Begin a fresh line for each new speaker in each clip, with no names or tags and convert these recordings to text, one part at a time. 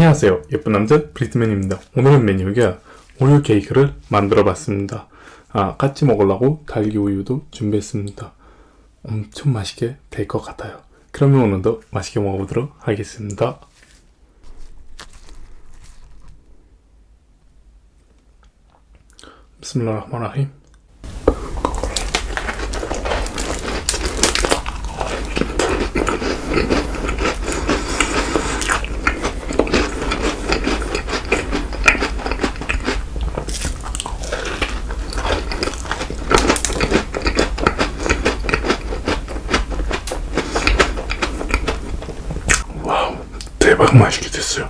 안녕하세요. 예쁜 남자 브리트맨입니다. 오늘은 메뉴가 우유 케이크를 만들어 봤습니다. 아 같이 먹으려고 달기 우유도 준비했습니다. 엄청 맛있게 될 것 같아요. 그러면 오늘도 맛있게 먹어보도록 하겠습니다. 비스밀라 대박 맛있게 됐어요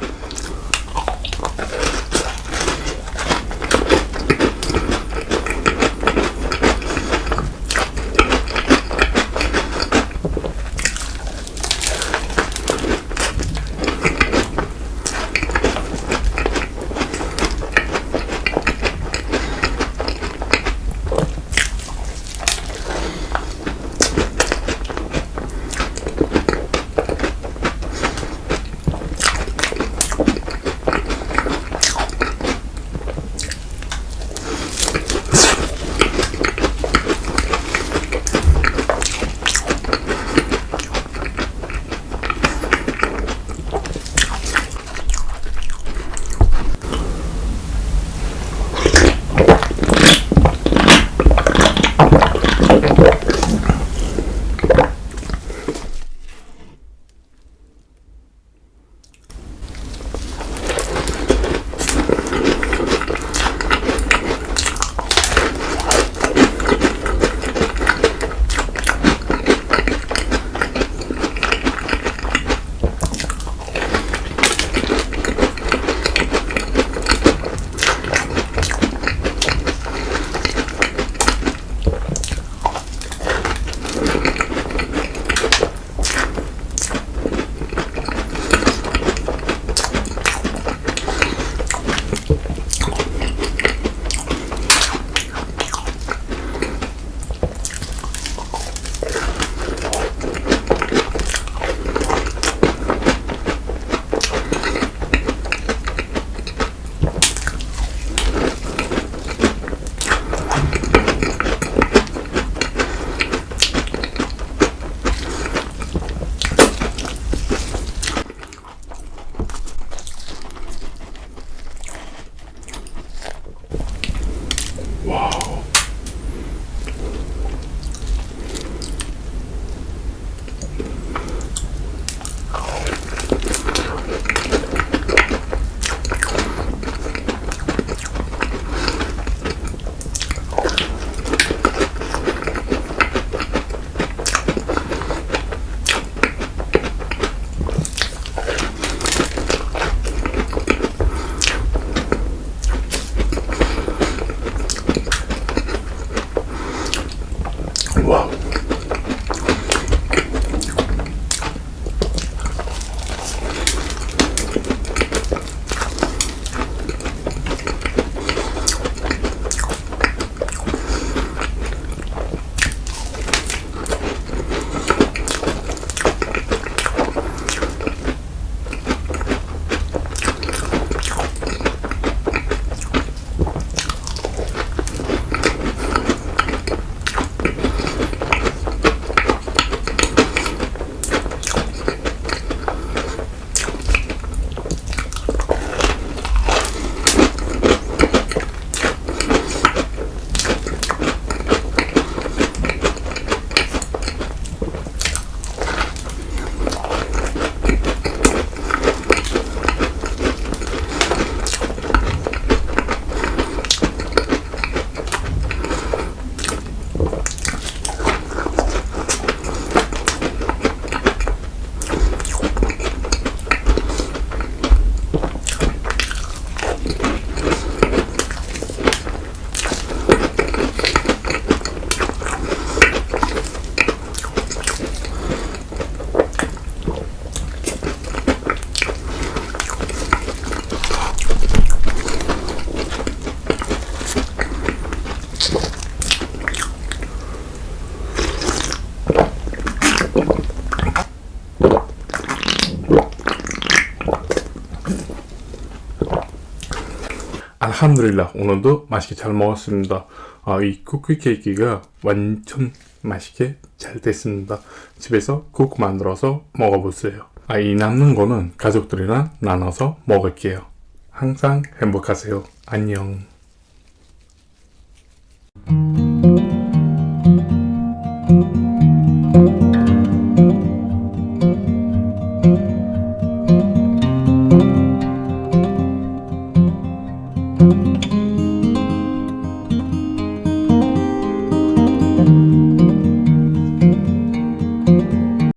알함드릴라 오늘도 맛있게 잘 먹었습니다. 아, 이 쿠키 케이크가 완전 맛있게 잘 됐습니다. 집에서 국 만들어서 먹어보세요. 아, 이 남는 거는 가족들이랑 나눠서 먹을게요. 항상 행복하세요. 안녕.